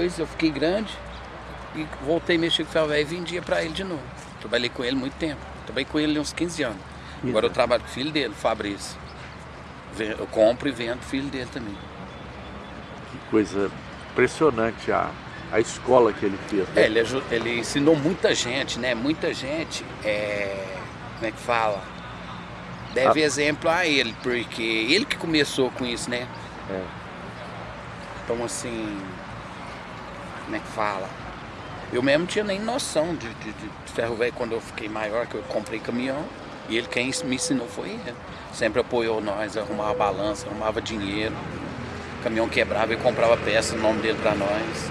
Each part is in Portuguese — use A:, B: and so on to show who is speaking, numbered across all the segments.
A: Depois eu fiquei grande e voltei a mexer com o velho e vendia para ele de novo. Trabalhei com ele muito tempo. Trabalhei com ele uns 15 anos. Agora eu trabalho com o filho dele, Fabrício. Eu compro e vendo o filho dele também.
B: Que coisa impressionante a, a escola que ele fez.
A: Né? É, ele, ele, ensinou muita gente, né? Muita gente, é, como é que fala? Deve ah. exemplo a ele, porque ele que começou com isso, né? É. Então assim, como é que fala? Eu mesmo não tinha nem noção de, de, de ferro velho quando eu fiquei maior, que eu comprei caminhão. E ele quem me ensinou foi ele. Sempre apoiou nós, arrumava balança, arrumava dinheiro. O caminhão quebrava e comprava peça no nome dele para nós.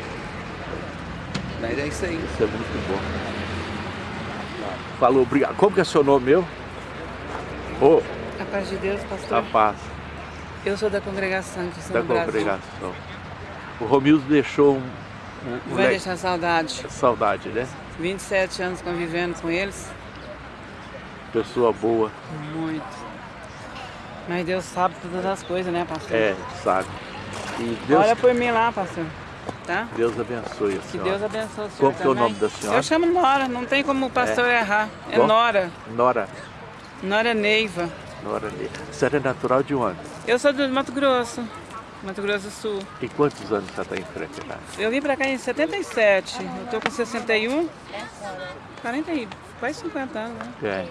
A: Mas é isso aí.
B: Isso é muito bom. Falou, obrigado. Como que é seu nome meu?
C: Oh. A paz de Deus, pastor.
B: A paz.
C: Eu sou da congregação de São
B: Da
C: Brasil.
B: congregação. O Romildo deixou um...
C: Vai deixar saudade.
B: Saudade, né?
C: 27 anos convivendo com eles.
B: Pessoa boa.
C: Muito. Mas Deus sabe todas as coisas, né, pastor?
B: É, sabe. E Deus...
C: Olha por mim lá, pastor. Tá?
B: Deus abençoe a senhora.
C: Que Deus abençoe a senhora
B: Qual que é o nome da senhora?
C: Eu chamo Nora, não tem como o pastor é. errar. É Bom? Nora.
B: Nora.
C: Nora Neiva.
B: Nora Neiva. Você é natural de onde?
C: Eu sou do Mato Grosso. Mato Grosso do Sul.
B: E quantos anos você está em Franca?
C: Eu vim para cá em 77. Eu tô com 61. 40 e quase 50 anos, né?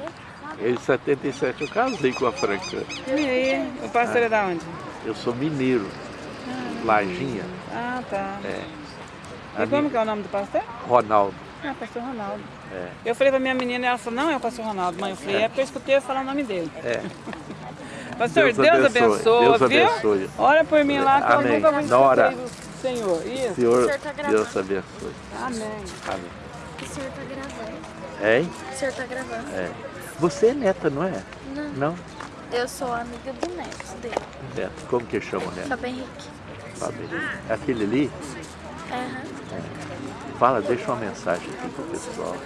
B: É. Em 77 eu casei com a Franca.
C: E aí? O pastor ah. é da onde?
B: Eu sou mineiro. Ah, Lajinha.
C: Ah, tá.
B: É.
C: A e como que é o nome do pastor?
B: Ronaldo.
C: Ah, pastor Ronaldo. É. Eu falei pra minha menina e ela falou, não é o pastor Ronaldo, mãe. Eu falei, é, é porque eu escutei falar o nome dele.
B: É.
C: Pastor, Deus, Deus abençoe, Deus abençoe, viu? Olha por mim lá que
B: Amém.
C: eu nunca vou do Senhor. Isso.
B: Senhor, tá Deus abençoe.
C: Amém.
B: Amém.
D: O senhor tá gravando.
B: Hein?
D: O senhor tá gravando.
B: É. Você é neta, não é?
D: Não.
B: Não?
D: Eu sou amiga do neto dele.
B: Neto. Como que chama o neto?
D: Fábio Henrique.
B: Fábio Henrique. É aquele ali?
D: Aham.
B: É. Fala, deixa uma mensagem aqui pro pessoal.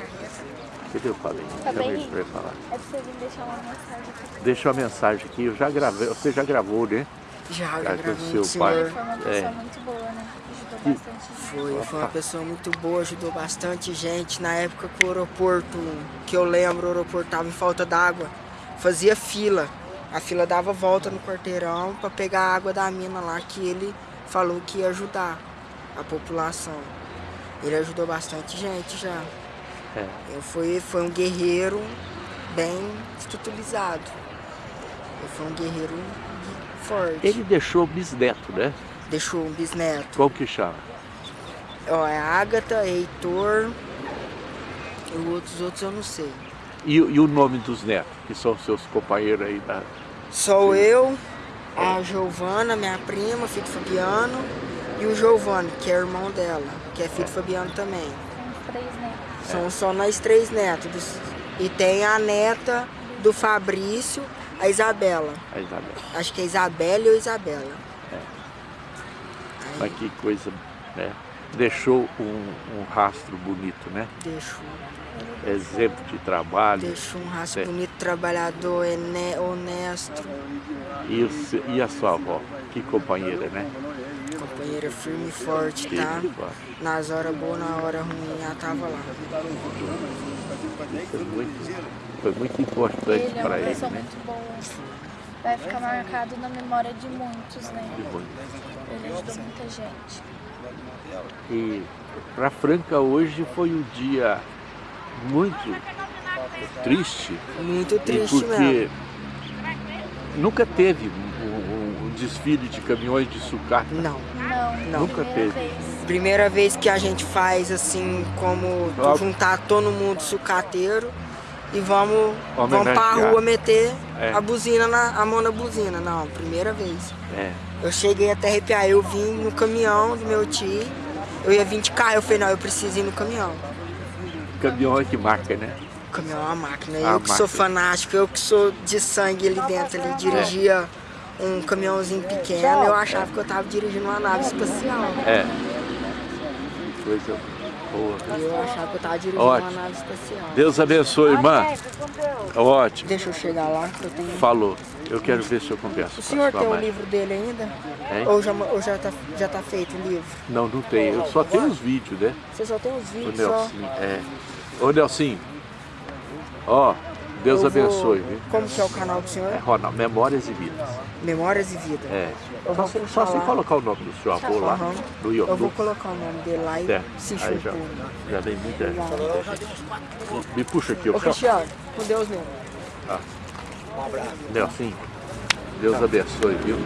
B: O Fabinho?
D: Tá
B: Chama
D: ele
B: pra falar.
D: É pra você vir deixar uma mensagem aqui.
B: Deixa uma mensagem aqui. Eu já gravei. Você já gravou, né?
E: Já, já gravei.
B: Seu pai.
D: Ele foi uma pessoa é. muito boa, né? Ajudou bastante gente.
E: Foi, foi uma pessoa muito boa, ajudou bastante gente. Na época que o aeroporto, que eu lembro, o aeroporto tava em falta d'água. Fazia fila. A fila dava volta no quarteirão para pegar a água da mina lá que ele falou que ia ajudar a população. Ele ajudou bastante gente já. É. Eu fui, foi um guerreiro bem estruturalizado. Eu fui um guerreiro forte.
B: Ele deixou bisneto, né?
E: Deixou um bisneto.
B: Qual que chama?
E: Ó, é Ágata, Heitor e outros, outros eu não sei.
B: E, e, o nome dos netos, que são seus companheiros aí da...
E: Sou eu, a Giovana, minha prima, filho do Fabiano, e o Giovanni, que é irmão dela, que é filho do Fabiano também.
D: São três netos.
E: São só nós três netos. E tem a neta do Fabrício, a Isabela.
B: A Isabela.
E: Acho que é Isabela ou Isabela. É.
B: Mas que coisa, né? Deixou um, um rastro bonito, né?
E: Deixou.
B: Exemplo de trabalho.
E: Deixou um rastro é. bonito, trabalhador, honesto.
B: E, o, e a sua avó? Que companheira, né?
E: Companheira firme e forte, tá? Nas horas boas, na hora ruim, ela tava lá.
B: Foi muito, foi muito importante para ele.
D: Ele é uma pessoa né? muito boa. Vai ficar marcado na memória de muitos, né?
B: De muitos.
D: Ele ajudou muita gente.
B: E para Franca hoje foi um dia muito triste.
E: Muito triste
B: porque
E: mesmo.
B: Nunca teve desfile de caminhões de sucata?
E: Não.
D: Não.
E: não.
B: Nunca teve.
D: Vez.
E: Primeira vez que a gente faz assim, como Logo. juntar todo mundo sucateiro e vamos, vamos pra rua meter é. a buzina, na, a mão na buzina. Não, primeira vez.
B: É.
E: Eu cheguei até arrepiar, eu vim no caminhão do meu tio, eu ia vir de carro, eu falei, não, eu preciso ir no caminhão.
B: Caminhão é que marca, né?
E: O caminhão é uma máquina, a eu máquina. que sou fanático, eu que sou de sangue ali dentro, ali, dirigia... É um caminhãozinho pequeno, eu achava que eu estava dirigindo uma nave espacial.
B: É.
E: E eu achava que eu tava dirigindo
B: Ótimo.
E: uma nave espacial.
B: Deus abençoe, irmã. Ótimo.
E: Deixa eu chegar lá, que eu tenho...
B: Falou. Eu quero ver se eu converso
E: O senhor tem o
B: mãe.
E: livro dele ainda?
B: Hein?
E: Ou, já, ou já, tá, já tá feito o livro?
B: Não, não tem. Eu só tenho os vídeos, né?
E: Você só tem os
B: O
E: vídeos só?
B: Nelson. É. Ô, Nelson. Ó, Deus
E: vou-
B: abençoe, viu?
E: Como que é o canal do senhor?
B: É, Ronaldo, Memórias e Vidas.
E: Memórias e Vida.
B: É.
E: Eu
B: Só,
E: vou
B: se-
E: falar.
B: só se colocar o nome do seu avô lá
E: Aham.
B: no
E: Eu vou
B: YouTube.
E: colocar o nome dele lá e
B: Certo.
E: se
B: Aí já, já vem muita gente. muita gente. Me puxa aqui,
E: Ô
B: ó.
E: Cristiano, com Deus mesmo.
B: Nelson, Deus abençoe, viu?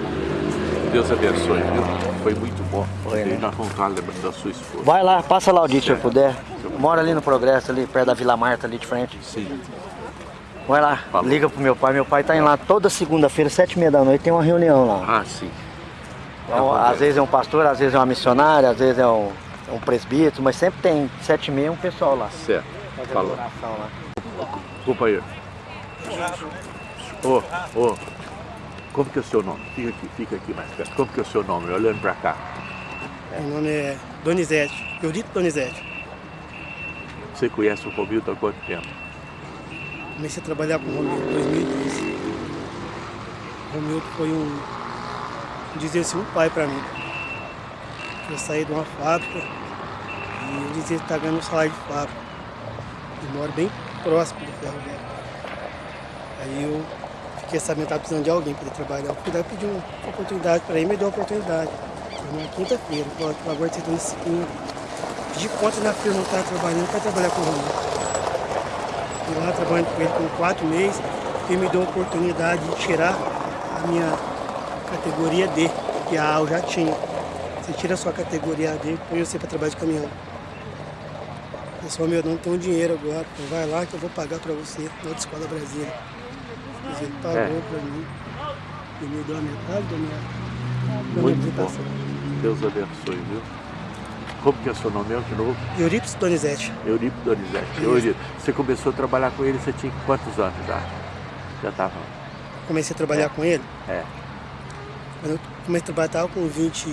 B: Deus abençoe, viu? Foi muito bom. E nós vamos estar lembrando da sua esposa.
F: Vai lá, passa lá o dia se eu puder. Mora ali no Progresso, ali perto da Vila Marta, ali de frente.
B: Sim.
F: Vai lá,
B: Falou.
F: liga pro meu pai. Meu pai tá indo lá toda segunda-feira, sete e meia da noite, tem uma reunião lá.
B: Ah, sim.
F: Então, às vezes é um pastor, às vezes é uma missionária, às vezes é um, é um presbítero, mas sempre tem sete e meia um pessoal lá.
B: Certo.
F: fazendo
B: Falou.
F: oração lá.
B: Companheiro. Ô, ô. Como que é o seu nome? Fica aqui, fica aqui mais perto. Como que é o seu nome? Olhando pra cá.
G: Meu nome é Donizete, Eudito Donizete.
B: Você conhece o Romildo há quanto tempo?
G: Comecei a trabalhar com o Romildo em 2012. O Romildo foi um, dizer assim, um pai para mim. Eu saí de uma fábrica e ele dizia que está ganhando um salário de fábrica. Eu moro bem próximo do ferro velho. Aí eu fiquei sabendo que estava precisando de alguém para trabalhar. Eu fui lá e pedi uma oportunidade para ele, me deu a oportunidade. Foi na quinta-feira, agora está nesse segunda. Pedi conta na firma, não estava trabalhando para trabalhar com o Romildo. Fui lá trabalhando com ele por quatro meses, ele me deu a oportunidade de tirar a minha categoria D, que a A eu já tinha. Você tira a sua categoria D, põe você para trabalhar de caminhão. Pessoal, meu, não tenho dinheiro agora, então vai lá que eu vou pagar para você na outra escola Brasília. Mas ele pagou
B: É.
G: para mim e me deu a metade da minha, da minha
B: Muito bom. Deus abençoe, viu? Como que é o seu nome mesmo de novo?
G: Euripides Donizete,
B: Euripo Donizete. Euripo, você começou a trabalhar com ele, você tinha quantos anos já? Já estava.
G: comecei a trabalhar com ele.
B: É.
G: Quando eu comecei a trabalhar, estava com 20,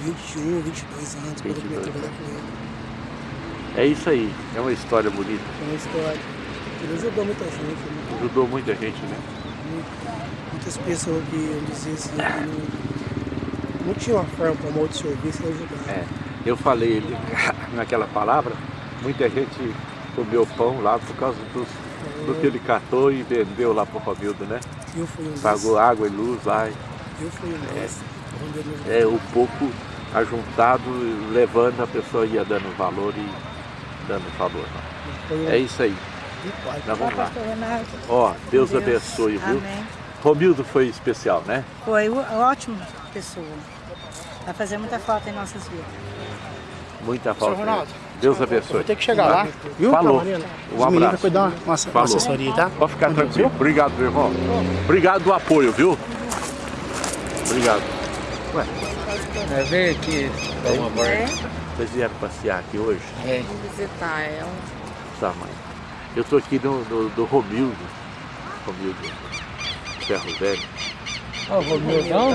G: 21, 22 anos, quando eu comecei a
B: 22
G: trabalhar com ele.
B: É isso aí, é uma história bonita.
G: Foi uma história. Ele ajudou muita gente, né?
B: Ajudou muita gente, né?
G: muitas pessoas que eu dizia assim, que não, não tinha uma forma para um outro serviço e ajudar.
B: É. Eu falei ele- naquela palavra, muita gente comeu pão lá por causa dos, do que ele catou e vendeu lá pro Romildo, né?
G: Eu fui um.
B: Pagou água e luz lá. e-
G: Eu fui um me
B: É, o pouco ajuntado, levando, a pessoa ia dando valor e dando valor.
G: Um
B: É isso aí. Nós vamos lá. Ó, Deus,
H: Deus.
B: abençoe, viu?
H: Amém.
B: Romildo foi especial, né?
H: Foi uma ótima pessoa. Vai fazer muita falta em nossas vidas.
B: Muita falta.
G: Ronaldo,
B: Deus abençoe.
G: Vou ter que chegar lá, viu?
B: Falou. Um
G: Os
B: abraço.
G: cuidar uma, uma
B: Falou.
G: assessoria, tá?
B: Pode ficar tranquilo. Obrigado, meu irmão. Obrigado do apoio, viu? Obrigado.
A: É, vem aqui, uma volta.
B: Vocês vieram passear aqui hoje?
A: É.
E: Visitar ela.
B: Tá, mãe. Eu tô aqui no, no, do Romildo. Romildo. Ferro Velho.
A: Ó, Romildão.